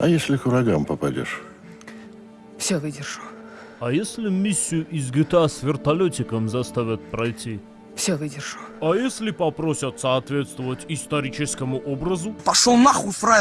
А если к врагам попадешь? Все выдержу. А если миссию из GTA а с вертолетиком заставят пройти? Все выдержу. А если попросят соответствовать историческому образу? Пошел нахуй, фраер!